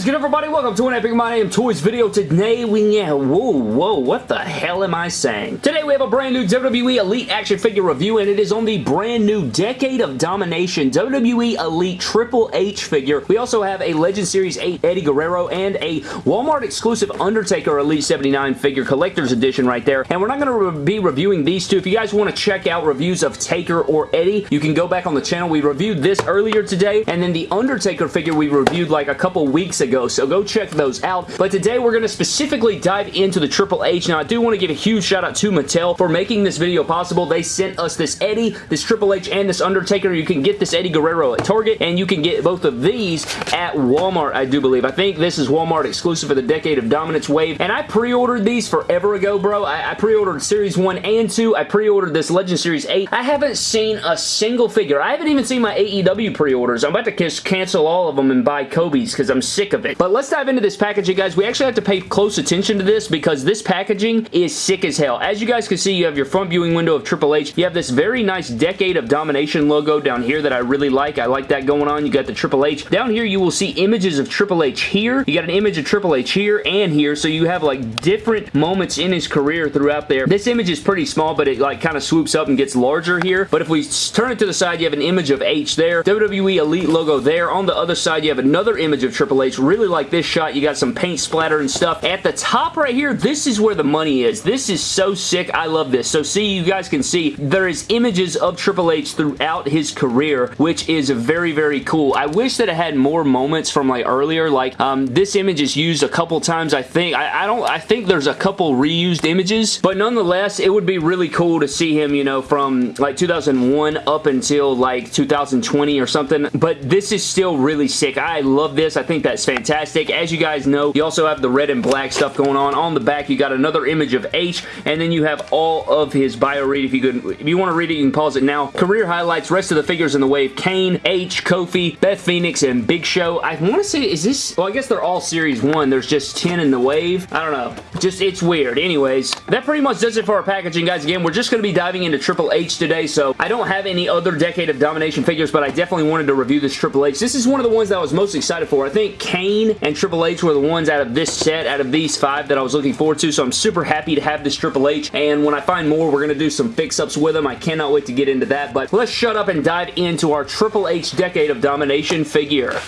is good, everybody? Welcome to an Epic MyDamnToys video. Today we have... Whoa, whoa, what the hell am I saying? Today we have a brand new WWE Elite action figure review, and it is on the brand new Decade of Domination WWE Elite Triple H figure. We also have a Legend Series 8 Eddie Guerrero and a Walmart exclusive Undertaker Elite 79 figure collector's edition right there. And we're not going to re be reviewing these two. If you guys want to check out reviews of Taker or Eddie, you can go back on the channel. We reviewed this earlier today, and then the Undertaker figure we reviewed like a couple weeks ago, so go check those out. But today we're going to specifically dive into the Triple H. Now, I do want to give a huge shout out to Mattel for making this video possible. They sent us this Eddie, this Triple H, and this Undertaker. You can get this Eddie Guerrero at Target, and you can get both of these at Walmart, I do believe. I think this is Walmart exclusive for the Decade of Dominance wave, and I pre-ordered these forever ago, bro. I, I pre-ordered Series 1 and 2. I pre-ordered this Legend Series 8. I haven't seen a single figure. I haven't even seen my AEW pre-orders. I'm about to cancel all of them and buy Kobe's because I'm sick of But let's dive into this packaging, guys. We actually have to pay close attention to this because this packaging is sick as hell. As you guys can see, you have your front viewing window of Triple H. You have this very nice Decade of Domination logo down here that I really like. I like that going on. You got the Triple H. Down here, you will see images of Triple H here. You got an image of Triple H here and here, so you have like different moments in his career throughout there. This image is pretty small, but it like kind of swoops up and gets larger here. But if we turn it to the side, you have an image of H there. WWE Elite logo there. On the other side, you have another image of Triple H. Really like this shot. You got some paint splatter and stuff. At the top right here, this is where the money is. This is so sick. I love this. So see, you guys can see there is images of Triple H throughout his career, which is very, very cool. I wish that it had more moments from like earlier. Like um, this image is used a couple times, I think. I, I don't, I think there's a couple reused images, but nonetheless, it would be really cool to see him, you know, from like 2001 up until like 2020 or something. But this is still really sick. I love this. I think that's fantastic. As you guys know, you also have the red and black stuff going on. On the back, you got another image of H, and then you have all of his bio read. If you could, if you want to read it, you can pause it now. Career highlights, rest of the figures in the wave, Kane, H, Kofi, Beth Phoenix, and Big Show. I want to say, is this, well, I guess they're all Series 1. There's just 10 in the wave. I don't know. Just, it's weird. Anyways, that pretty much does it for our packaging, guys. Again, we're just going to be diving into Triple H today, so I don't have any other Decade of Domination figures, but I definitely wanted to review this Triple H. This is one of the ones that I was most excited for. I think Kane and Triple H were the ones out of this set, out of these five that I was looking forward to, so I'm super happy to have this Triple H, and when I find more, we're going to do some fix-ups with them. I cannot wait to get into that, but let's shut up and dive into our Triple H Decade of Domination figure.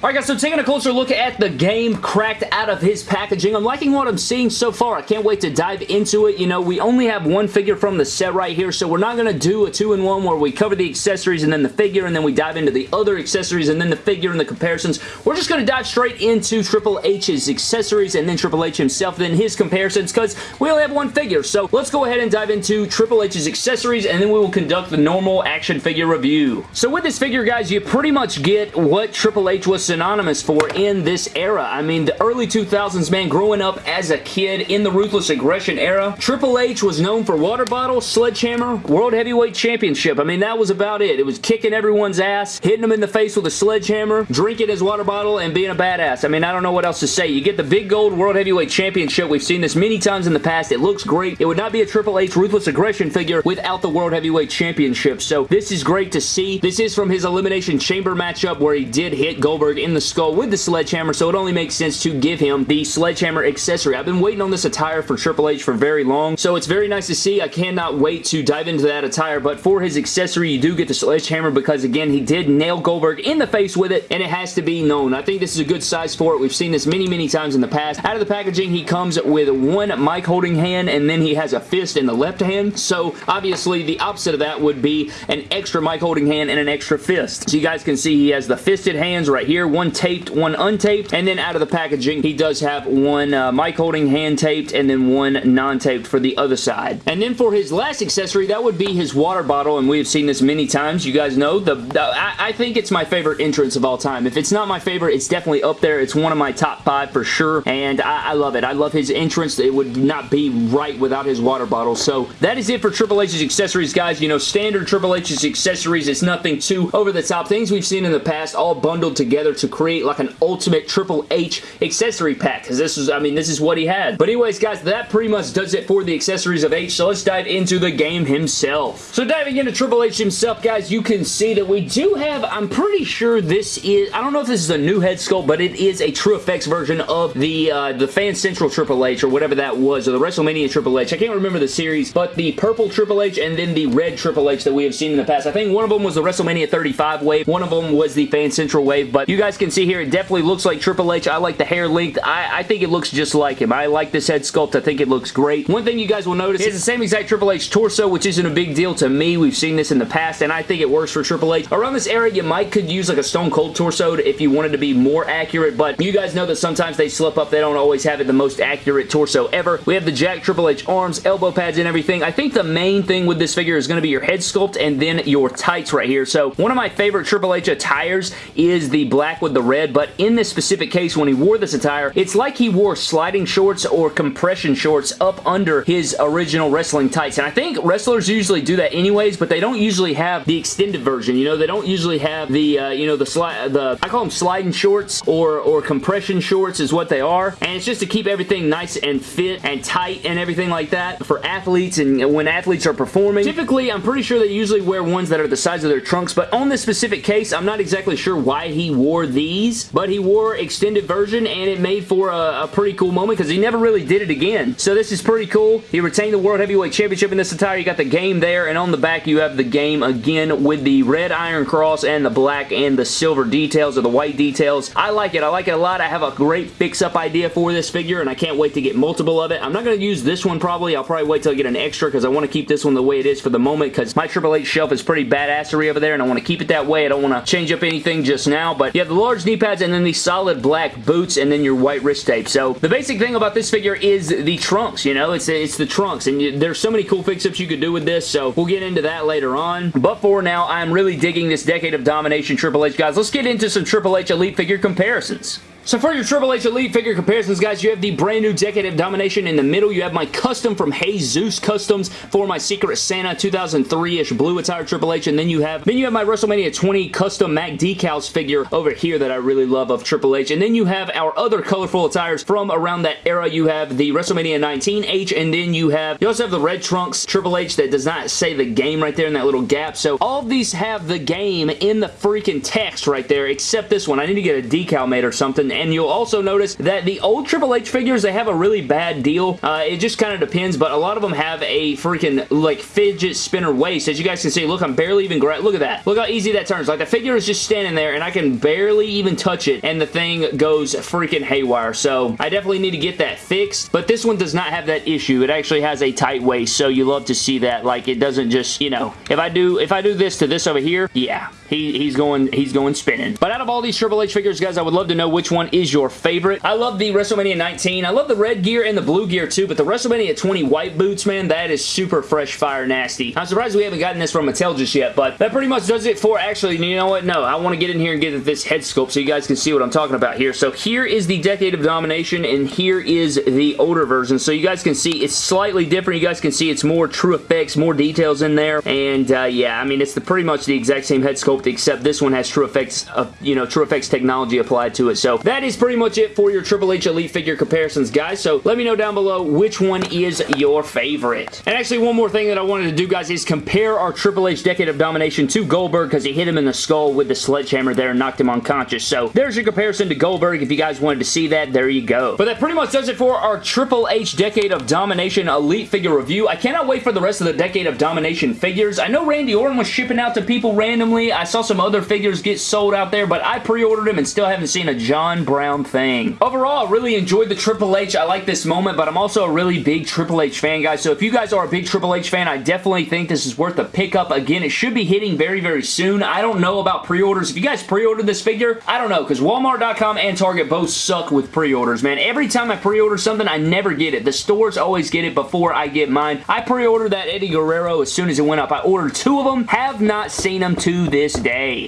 Alright guys, so taking a closer look at the game cracked out of his packaging, I'm liking what I'm seeing so far. I can't wait to dive into it. You know, we only have one figure from the set right here, so we're not going to do a two-in-one where we cover the accessories and then the figure, and then we dive into the other accessories and then the figure and the comparisons. We're just going to dive straight into Triple H's accessories and then Triple H himself, then his comparisons, because we only have one figure. So let's go ahead and dive into Triple H's accessories, and then we will conduct the normal action figure review. So with this figure, guys, you pretty much get what Triple H was synonymous for in this era. I mean, the early 2000s, man, growing up as a kid in the Ruthless Aggression era, Triple H was known for water bottle, sledgehammer, World Heavyweight Championship. I mean, that was about it. It was kicking everyone's ass, hitting them in the face with a sledgehammer, drinking his water bottle, and being a badass. I mean, I don't know what else to say. You get the big gold World Heavyweight Championship. We've seen this many times in the past. It looks great. It would not be a Triple H Ruthless Aggression figure without the World Heavyweight Championship. So this is great to see. This is from his Elimination Chamber matchup where he did hit Goldberg in the skull with the sledgehammer, so it only makes sense to give him the sledgehammer accessory. I've been waiting on this attire for Triple H for very long, so it's very nice to see. I cannot wait to dive into that attire, but for his accessory, you do get the sledgehammer because, again, he did nail Goldberg in the face with it, and it has to be known. I think this is a good size for it. We've seen this many, many times in the past. Out of the packaging, he comes with one mic holding hand, and then he has a fist in the left hand, so obviously the opposite of that would be an extra mic holding hand and an extra fist. So you guys can see he has the fisted hands right here, one taped, one untaped, and then out of the packaging, he does have one uh, mic holding hand taped and then one non-taped for the other side. And then for his last accessory, that would be his water bottle, and we have seen this many times. You guys know, the, the I, I, think it's my favorite entrance of all time. If it's not my favorite, it's definitely up there. It's one of my top five for sure, and I, I love it. I love his entrance. It would not be right without his water bottle. So that is it for Triple H's accessories, guys. You know, standard Triple H's accessories. It's nothing too over the top. Things we've seen in the past all bundled together to create like an ultimate Triple H accessory pack because this is, I mean, this is what he had. But anyways, guys, that pretty much does it for the accessories of H, so let's dive into the game himself. So diving into Triple H himself, guys, you can see that we do have, I'm pretty sure this is, I don't know if this is a new head sculpt, but it is a True Effects version of the, uh, the Fan Central Triple H or whatever that was, or the WrestleMania Triple H. I can't remember the series, but the purple Triple H and then the red Triple H that we have seen in the past. I think one of them was the WrestleMania 35 wave, one of them was the Fan Central wave, but you guys can see here, it definitely looks like Triple H. I like the hair length. I, I think it looks just like him. I like this head sculpt. I think it looks great. One thing you guys will notice is the same exact Triple H torso, which isn't a big deal to me. We've seen this in the past, and I think it works for Triple H. Around this area, you might could use like a Stone Cold torso if you wanted to be more accurate, but you guys know that sometimes they slip up. They don't always have it the most accurate torso ever. We have the Jack Triple H arms, elbow pads, and everything. I think the main thing with this figure is going to be your head sculpt and then your tights right here. So one of my favorite Triple H attires is the black with the red, but in this specific case, when he wore this attire, it's like he wore sliding shorts or compression shorts up under his original wrestling tights. And I think wrestlers usually do that anyways, but they don't usually have the extended version. You know, they don't usually have the, uh, you know, the slide, the, I call them sliding shorts or, or compression shorts is what they are. And it's just to keep everything nice and fit and tight and everything like that for athletes and when athletes are performing. Typically, I'm pretty sure they usually wear ones that are the size of their trunks, but on this specific case, I'm not exactly sure why he wore these, but he wore extended version and it made for a, a pretty cool moment because he never really did it again. So this is pretty cool. He retained the World Heavyweight Championship in this attire. You got the game there, and on the back you have the game again with the red Iron Cross and the black and the silver details or the white details. I like it. I like it a lot. I have a great fix-up idea for this figure, and I can't wait to get multiple of it. I'm not going to use this one probably. I'll probably wait till I get an extra because I want to keep this one the way it is for the moment because my Triple H shelf is pretty badassery over there, and I want to keep it that way. I don't want to change up anything just now, but you have the large knee pads and then the solid black boots and then your white wrist tape. So the basic thing about this figure is the trunks, you know? It's, it's the trunks, and you, there's so many cool fix-ups you could do with this, so we'll get into that later on. But for now, I'm really digging this Decade of Domination Triple H, guys. Let's get into some Triple H Elite figure comparisons. So for your Triple H Elite figure comparisons, guys, you have the brand new Decade of Domination in the middle. You have my custom from Jesus Customs for my Secret Santa 2003-ish blue attire Triple H, and then you have then you have my WrestleMania 20 custom Mac decals figure over here that I really love of Triple H, and then you have our other colorful attires from around that era. You have the WrestleMania 19 H, and then you have you also have the red trunks Triple H that does not say the game right there in that little gap. So all of these have the game in the freaking text right there, except this one. I need to get a decal made or something and you'll also notice that the old Triple H figures, they have a really bad deal. Uh, it just kind of depends, but a lot of them have a freaking, like, fidget spinner waist. As you guys can see, look, I'm barely even, look at that. Look how easy that turns. Like, the figure is just standing there, and I can barely even touch it, and the thing goes freaking haywire. So, I definitely need to get that fixed, but this one does not have that issue. It actually has a tight waist, so you love to see that. Like, it doesn't just, you know, if I do, if I do this to this over here, yeah, he, he's going, he's going spinning. But out of all these Triple H figures, guys, I would love to know which one is your favorite. I love the WrestleMania 19. I love the red gear and the blue gear too, but the WrestleMania 20 white boots, man, that is super fresh fire nasty. I'm surprised we haven't gotten this from Mattel just yet, but that pretty much does it for actually, you know what? No, I want to get in here and get this head sculpt so you guys can see what I'm talking about here. So here is the Decade of Domination, and here is the older version. So you guys can see it's slightly different. You guys can see it's more true effects, more details in there, and uh, yeah, I mean, it's the pretty much the exact same head sculpt, except this one has TrueFX, uh, you know, True Effects technology applied to it. So that is pretty much it for your Triple H Elite figure comparisons, guys. So let me know down below which one is your favorite. And actually, one more thing that I wanted to do, guys, is compare our Triple H Decade of Domination to Goldberg because he hit him in the skull with the sledgehammer there and knocked him unconscious. So there's your comparison to Goldberg. If you guys wanted to see that, there you go. But that pretty much does it for our Triple H Decade of Domination Elite figure review. I cannot wait for the rest of the Decade of Domination figures. I know Randy Orton was shipping out to people randomly. I saw some other figures get sold out there, but I pre-ordered them and still haven't seen a John Brown thing. Overall, I really enjoyed the Triple H. I like this moment, but I'm also a really big Triple H fan, guys. So if you guys are a big Triple H fan, I definitely think this is worth a pickup. Again, it should be hitting very, very soon. I don't know about pre-orders. If you guys pre-ordered this figure, I don't know, because Walmart.com and Target both suck with pre-orders, man. Every time I pre-order something, I never get it. The stores always get it before I get mine. I pre-ordered that Eddie Guerrero as soon as it went up. I ordered two of them, have not seen them to this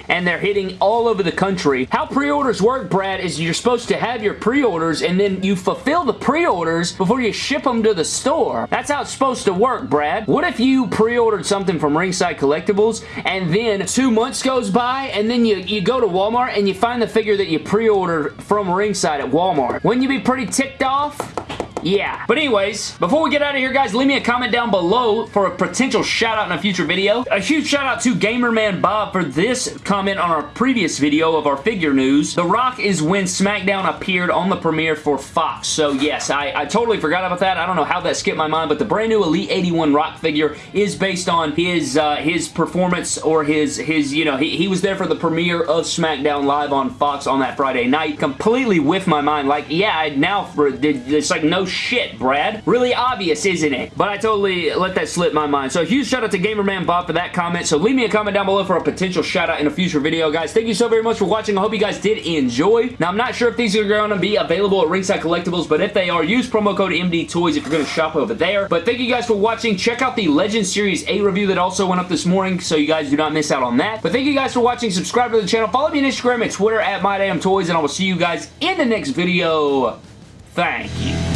And they're hitting all over the country. How pre-orders work, Brad, is you're supposed to have your pre-orders and then you fulfill the pre-orders before you ship them to the store. That's how it's supposed to work, Brad. What if you pre-ordered something from Ringside Collectibles and then two months goes by and then you, you go to Walmart and you find the figure that you pre-ordered from Ringside at Walmart? Wouldn't you be pretty ticked off? Yeah. But anyways, before we get out of here, guys, leave me a comment down below for a potential shout out in a future video. A huge shout out to Gamerman Bob for this comment on our previous video of our figure news. The Rock is when SmackDown appeared on the premiere for Fox. So yes, I, I totally forgot about that. I don't know how that skipped my mind, but the brand new Elite 81 Rock figure is based on his uh, his performance or his, his you know, he, he was there for the premiere of SmackDown Live on Fox on that Friday night. Completely with my mind. Like, yeah, I now, for, it's like no shit, Brad. Really obvious, isn't it? But I totally let that slip my mind. So a huge shout out to Gamerman Bob for that comment. So leave me a comment down below for a potential shout out in a future video, guys. Thank you so very much for watching. I hope you guys did enjoy. Now, I'm not sure if these are going to be available at Ringside Collectibles, but if they are, use promo code MD Toys if you're going to shop over there. But thank you guys for watching. Check out the Legend Series 8 review that also went up this morning, so you guys do not miss out on that. But thank you guys for watching. Subscribe to the channel. Follow me on Instagram and Twitter at MyDamnToys, and I will see you guys in the next video. Thank you.